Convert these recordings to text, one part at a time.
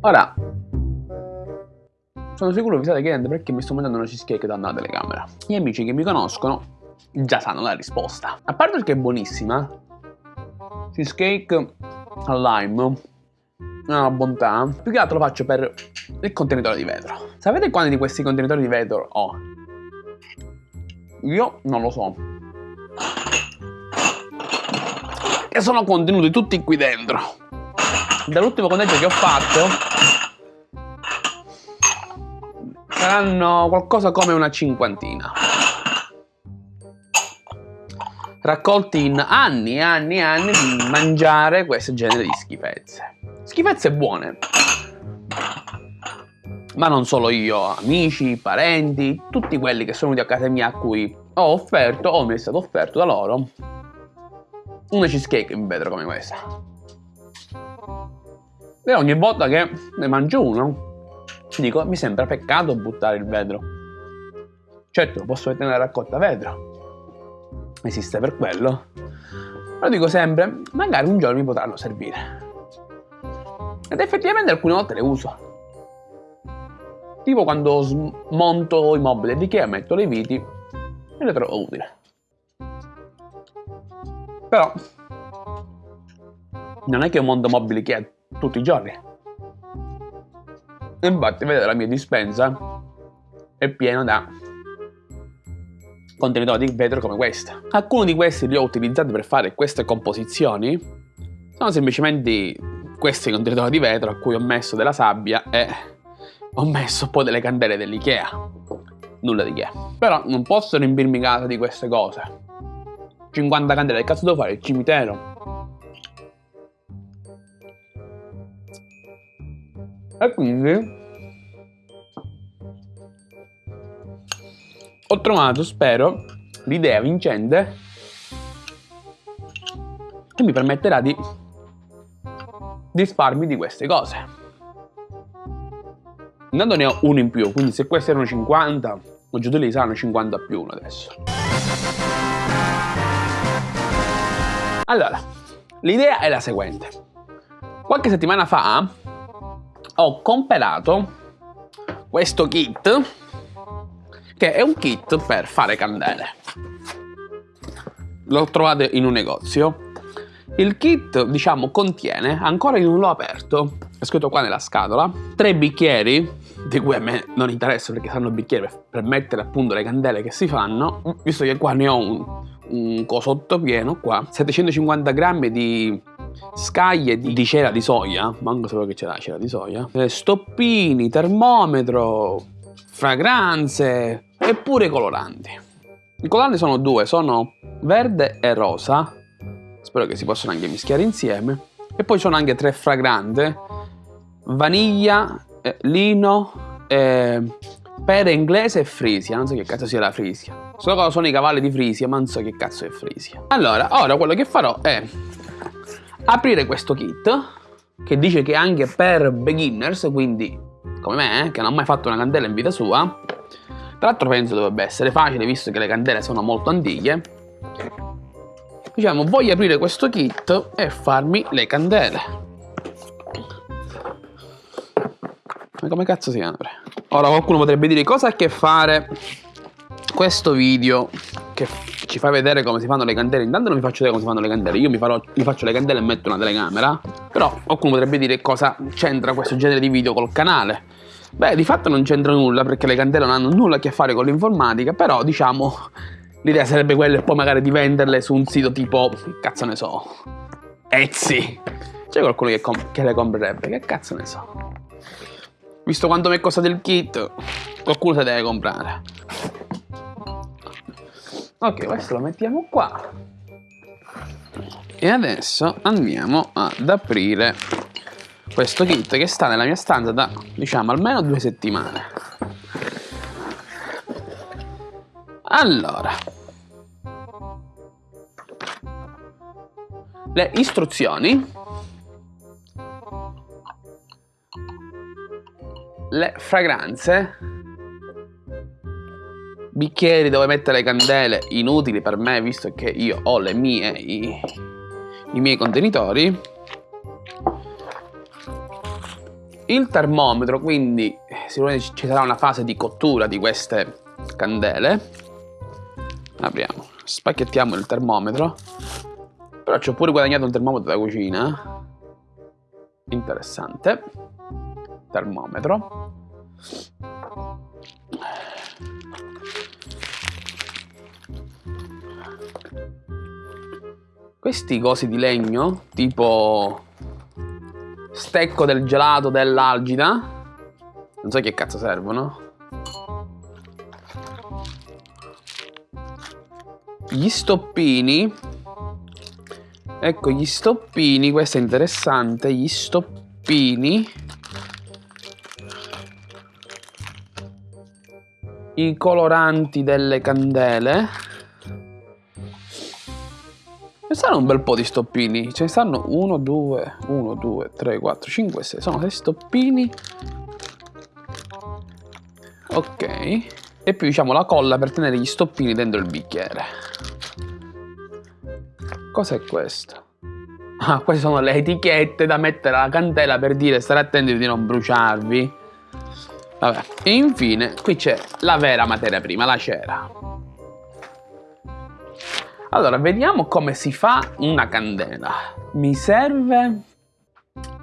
Ora, sono sicuro che vi state chiedendo perché mi sto mangiando una cheesecake da una telecamera. Gli amici che mi conoscono già sanno la risposta. A parte che è buonissima, cheesecake al lime è una bontà. Più che altro lo faccio per il contenitore di vetro. Sapete quanti di questi contenitori di vetro ho? Io non lo so. E sono contenuti tutti qui dentro. Dall'ultimo conteggio che ho fatto saranno qualcosa come una cinquantina. Raccolti in anni e anni e anni di mangiare questo genere di schifezze. Schifezze buone. Ma non solo io, amici, parenti, tutti quelli che sono venuti a casa mia a cui ho offerto o mi è stato offerto da loro una cheesecake in vetro come questa. E ogni volta che ne mangio uno dico, mi sembra peccato buttare il vetro. Certo, posso mettere nella raccolta vetro. Esiste per quello. Però dico sempre, magari un giorno mi potranno servire. Ed effettivamente alcune volte le uso. Tipo quando smonto i mobili di Ikea, metto le viti e le trovo utili. Però non è che io monto mobili Ikea tutti i giorni. Infatti vedete la mia dispensa è piena da contenitori di vetro come questa. Alcuni di questi li ho utilizzati per fare queste composizioni. Sono semplicemente questi contenitori di vetro a cui ho messo della sabbia e ho messo poi delle candele dell'Ikea. Nulla di che. Però non posso riempirmi casa di queste cose. 50 candele, che cazzo devo fare? Il cimitero? E quindi ho trovato, spero, l'idea vincente che mi permetterà di disfarmi di queste cose. Intanto ne ho uno in più, quindi se questi erano 50, ho già li saranno 50 più uno adesso. Allora, l'idea è la seguente. Qualche settimana fa ho comprato questo kit che è un kit per fare candele. Lo trovate in un negozio. Il kit diciamo contiene ancora io non l'ho aperto è scritto qua nella scatola tre bicchieri di cui a me non interessa perché saranno bicchieri per mettere appunto le candele che si fanno. Visto che qua ne ho un, un cosotto pieno qua 750 grammi di scaglie di, di cera di soia, manco sapevo che c'era la cera di soia, eh, stoppini, termometro, fragranze e pure coloranti. I coloranti sono due, sono verde e rosa, spero che si possano anche mischiare insieme, e poi sono anche tre fragrante, vaniglia, eh, lino, eh, pere inglese e frisia, non so che cazzo sia la frisia. So cosa sono i cavalli di frisia, ma non so che cazzo è frisia. Allora, ora quello che farò è aprire questo kit che dice che anche per beginners, quindi come me, eh, che non ha mai fatto una candela in vita sua. Tra l'altro penso dovrebbe essere facile, visto che le candele sono molto antiche. Diciamo, voglio aprire questo kit e farmi le candele. Ma come cazzo si apre? Ora qualcuno potrebbe dire cosa ha a che fare questo video che ci fa vedere come si fanno le candele. Intanto non vi faccio vedere come si fanno le candele. Io mi, farò, mi faccio le candele e metto una telecamera. Però qualcuno potrebbe dire cosa c'entra questo genere di video col canale. Beh, di fatto non c'entra nulla perché le candele non hanno nulla a che fare con l'informatica. Però, diciamo, l'idea sarebbe quella poi magari di venderle su un sito tipo, cazzo ne so, Etsy. C'è qualcuno che, che le comprerebbe? Che cazzo ne so. Visto quanto mi è costato il kit, qualcuno se deve comprare. Ok, questo lo mettiamo qua. E adesso andiamo ad aprire questo kit che sta nella mia stanza da, diciamo, almeno due settimane. Allora. Le istruzioni. Le fragranze bicchieri dove mettere le candele inutili per me visto che io ho le mie i, i miei contenitori il termometro, quindi sicuramente ci sarà una fase di cottura di queste candele. Apriamo, spacchettiamo il termometro. Però ci ho pure guadagnato un termometro da cucina. Interessante. Termometro. Questi cosi di legno, tipo stecco del gelato dell'algida, non so che cazzo servono. Gli stoppini, ecco gli stoppini, questo è interessante, gli stoppini. I coloranti delle candele. Stanno un bel po' di stoppini. Ce ne stanno 1, 2, 1, 2, 3, 4, 5, 6. Sono 6 stoppini. Ok. E più diciamo la colla per tenere gli stoppini dentro il bicchiere. Cos'è questo? Ah, queste sono le etichette da mettere alla candela per dire stare attenti di non bruciarvi. Vabbè. E infine qui c'è la vera materia prima, la cera. Allora, vediamo come si fa una candela. Mi serve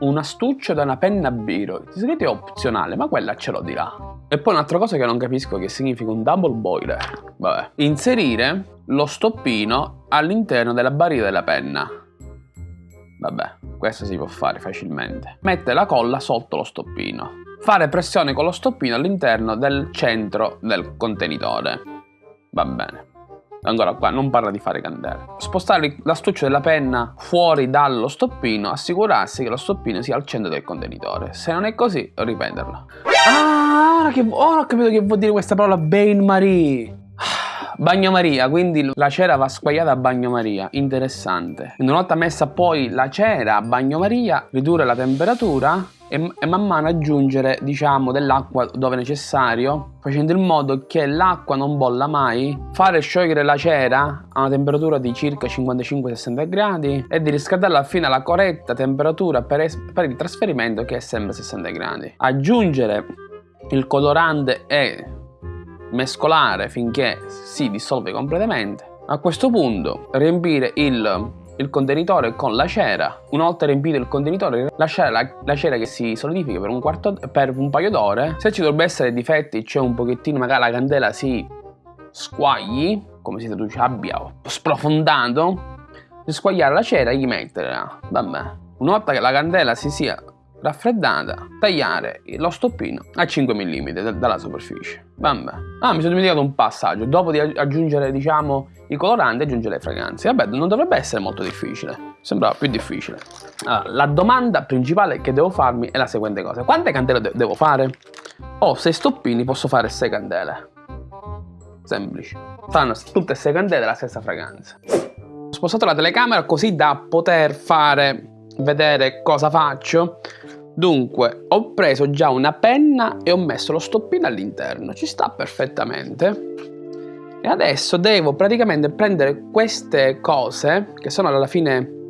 un astuccio da una penna biro. È opzionale, ma quella ce l'ho di là. E poi un'altra cosa che non capisco che significa un double boiler. Vabbè. Inserire lo stoppino all'interno della barriera della penna. Vabbè, questo si può fare facilmente. Mettere la colla sotto lo stoppino. Fare pressione con lo stoppino all'interno del centro del contenitore. Va bene. Ancora qua non parla di fare candele. Spostare l'astuccio della penna fuori dallo stoppino, assicurarsi che lo stoppino sia al centro del contenitore. Se non è così, ripeterlo. Ah, ora, che, ora ho capito che vuol dire questa parola Bain Marie. Bagnomaria, quindi la cera va squagliata a bagnomaria, interessante. Una volta messa poi la cera a bagnomaria, ridurre la temperatura e, e man mano aggiungere diciamo dell'acqua dove necessario facendo in modo che l'acqua non bolla mai fare sciogliere la cera a una temperatura di circa 55-60 gradi e di riscaldarla fino alla corretta temperatura per, per il trasferimento che è sempre 60 gradi aggiungere il colorante e mescolare finché si dissolve completamente a questo punto riempire il il contenitore con la cera. Una volta riempito il contenitore, lasciare la, la cera che si solidifica per un, quarto, per un paio d'ore. Se ci dovrebbe essere difetti, cioè un pochettino magari la candela si squagli, come si traduce abbia sprofondato, squagliare la cera e gli metterla. Vabbè. Una volta che la candela si sia raffreddata, tagliare lo stoppino a 5 mm dalla superficie. Vabbè. Ah, mi sono dimenticato un passaggio. Dopo di aggiungere, diciamo, i coloranti, aggiungere le fragranze. Vabbè, non dovrebbe essere molto difficile. Sembrava più difficile. Allora, la domanda principale che devo farmi è la seguente cosa. Quante candele de devo fare? Ho 6 stoppini, posso fare 6 candele. Semplice. Fanno tutte e 6 candele la stessa fragranza. Ho spostato la telecamera così da poter fare vedere cosa faccio Dunque, ho preso già una penna e ho messo lo stoppino all'interno, ci sta perfettamente. E adesso devo praticamente prendere queste cose, che sono alla fine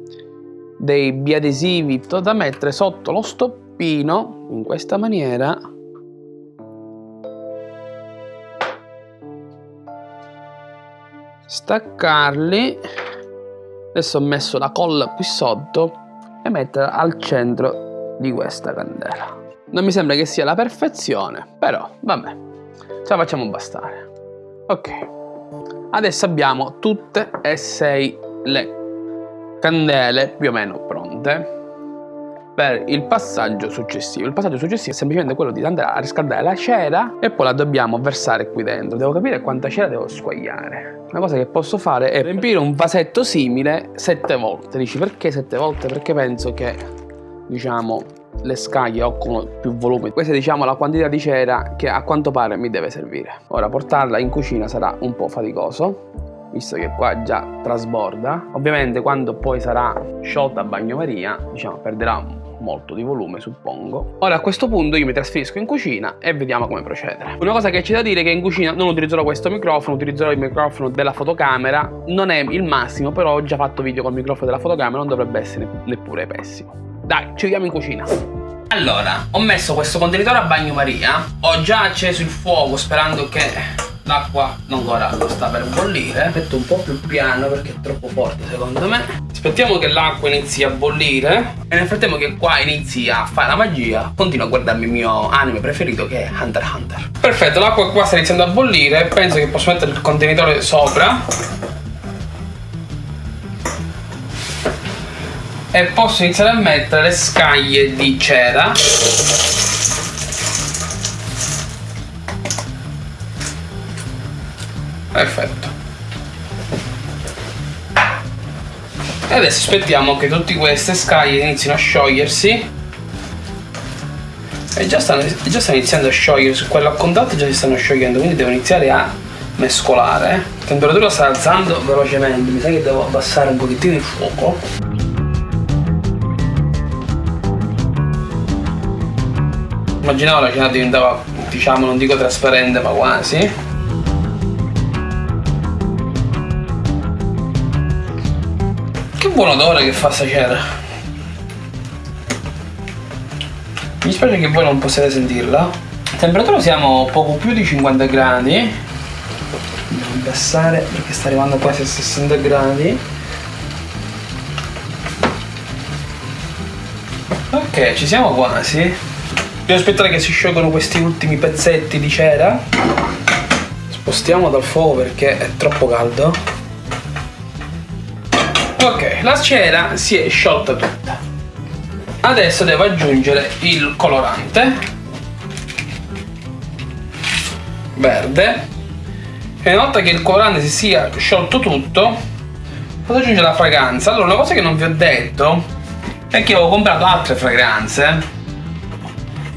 dei biadesivi, da mettere sotto lo stoppino, in questa maniera. Staccarli. Adesso ho messo la colla qui sotto e metterla al centro di questa candela. Non mi sembra che sia la perfezione, però vabbè, ce la facciamo bastare. Ok, adesso abbiamo tutte e sei le candele più o meno pronte per il passaggio successivo. Il passaggio successivo è semplicemente quello di andare a riscaldare la cera e poi la dobbiamo versare qui dentro. Devo capire quanta cera devo squagliare. Una cosa che posso fare è riempire un vasetto simile sette volte. Dici perché sette volte? Perché penso che diciamo le scaglie occupano più volume questa è diciamo la quantità di cera che a quanto pare mi deve servire ora portarla in cucina sarà un po' faticoso visto che qua già trasborda ovviamente quando poi sarà sciolta a bagnomaria diciamo perderà molto di volume suppongo. Ora a questo punto io mi trasferisco in cucina e vediamo come procedere. Una cosa che c'è da dire è che in cucina non utilizzerò questo microfono utilizzerò il microfono della fotocamera. Non è il massimo però ho già fatto video con il microfono della fotocamera non dovrebbe essere neppure pessimo. Dai, ci vediamo in cucina. Allora, ho messo questo contenitore a bagnomaria, ho già acceso il fuoco sperando che l'acqua non ancora sta per bollire. Metto un po' più piano perché è troppo forte secondo me. Aspettiamo che l'acqua inizi a bollire e nel frattempo che qua inizi a fare la magia continuo a guardarmi il mio anime preferito che è Hunter x Hunter. Perfetto l'acqua qua sta iniziando a bollire penso che posso mettere il contenitore sopra. E posso iniziare a mettere le scaglie di cera perfetto. E adesso aspettiamo che tutte queste scaglie inizino a sciogliersi. E già stanno, già stanno iniziando a sciogliersi quello a contatto già si stanno sciogliendo quindi devo iniziare a mescolare. La temperatura sta alzando velocemente mi sa che devo abbassare un pochettino il fuoco. Immaginavo la cena diventava diciamo non dico trasparente ma quasi buon odore che fa sta cera. Mi dispiace che voi non possiate sentirla. Temperatura siamo poco più di 50 gradi. Devo abbassare perché sta arrivando quasi a 60 gradi. Ok, ci siamo quasi. Devo aspettare che si sciolgano questi ultimi pezzetti di cera. Spostiamo dal fuoco perché è troppo caldo. Ok, la cera si è sciolta tutta. Adesso devo aggiungere il colorante verde e una volta che il colorante si sia sciolto tutto posso aggiungere la fragranza. Allora, una cosa che non vi ho detto è che ho comprato altre fragranze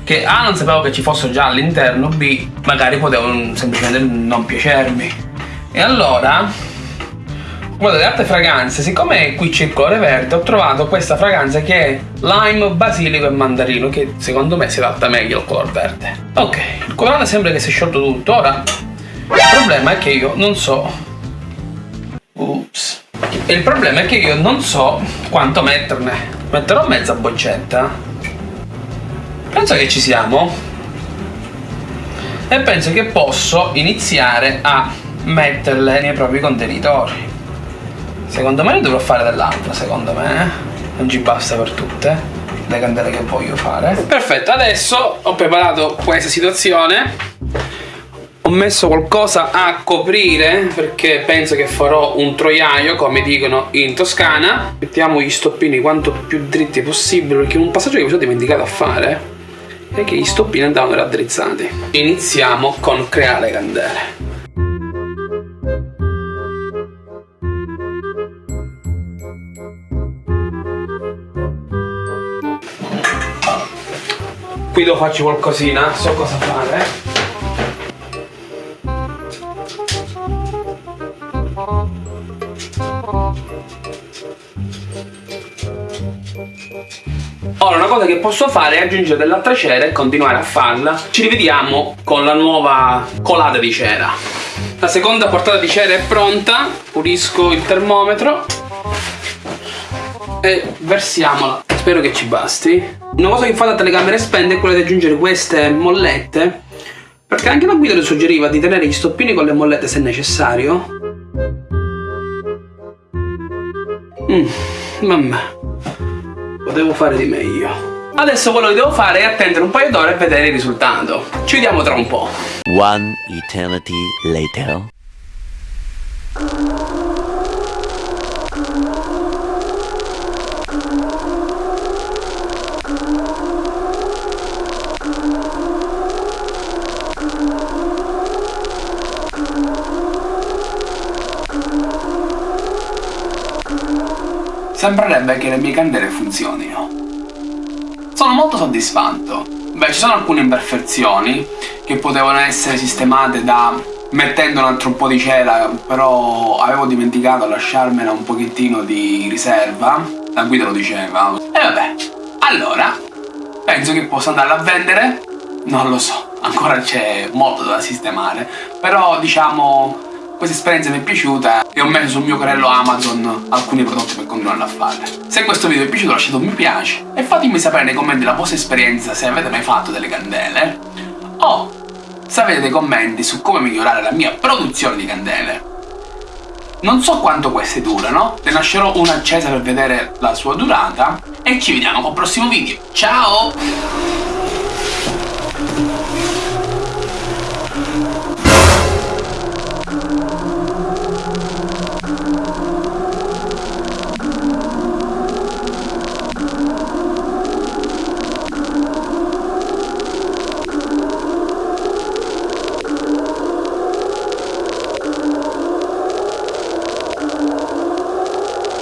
che A non sapevo che ci fossero già all'interno, B magari potevano semplicemente non piacermi. E allora una delle altre fragranze, siccome qui c'è il colore verde, ho trovato questa fragranza che è lime, basilico e mandarino, che secondo me si adatta meglio al color verde. Ok, il colorante sembra che si è sciolto tutto, ora il problema è che io non so... Ups. Il problema è che io non so quanto metterne. Metterò mezza boccetta. Penso che ci siamo. E penso che posso iniziare a metterle nei propri contenitori. Secondo me ne dovrò fare dell'altra, secondo me. Eh. Non ci basta per tutte le candele che voglio fare. Perfetto, adesso ho preparato questa situazione. Ho messo qualcosa a coprire perché penso che farò un troiaio, come dicono in Toscana. Mettiamo gli stoppini quanto più dritti possibile perché un passaggio che mi sono dimenticato a fare è che gli stoppini andavano raddrizzati. Iniziamo con creare candele. Qui devo farci qualcosina so cosa fare. Ora una cosa che posso fare è aggiungere dell'altra cera e continuare a farla. Ci rivediamo con la nuova colata di cera. La seconda portata di cera è pronta. Pulisco il termometro. E versiamola Spero che ci basti una cosa che fa la telecamera spende è quella di aggiungere queste mollette perché anche la guida le suggeriva di tenere gli stoppini con le mollette se necessario. Mmm, vabbè, potevo fare di meglio. Adesso quello che devo fare è attendere un paio d'ore e vedere il risultato. Ci vediamo tra un po'. One eternity later. Sembrerebbe che le mie candele funzionino. Sono molto soddisfatto. Beh, ci sono alcune imperfezioni che potevano essere sistemate da mettendo un altro po' di cera, però avevo dimenticato a lasciarmela un pochettino di riserva. La guida lo diceva. E vabbè. Allora, penso che posso andarla a vendere? Non lo so, ancora c'è molto da sistemare. Però diciamo questa esperienza mi è piaciuta e ho messo sul mio carrello Amazon alcuni prodotti per continuare a farle. Se questo video vi è piaciuto lasciate un mi piace e fatemi sapere nei commenti la vostra esperienza se avete mai fatto delle candele o se avete dei commenti su come migliorare la mia produzione di candele. Non so quanto queste durano, ne lascerò una accesa per vedere la sua durata e ci vediamo col prossimo video. Ciao!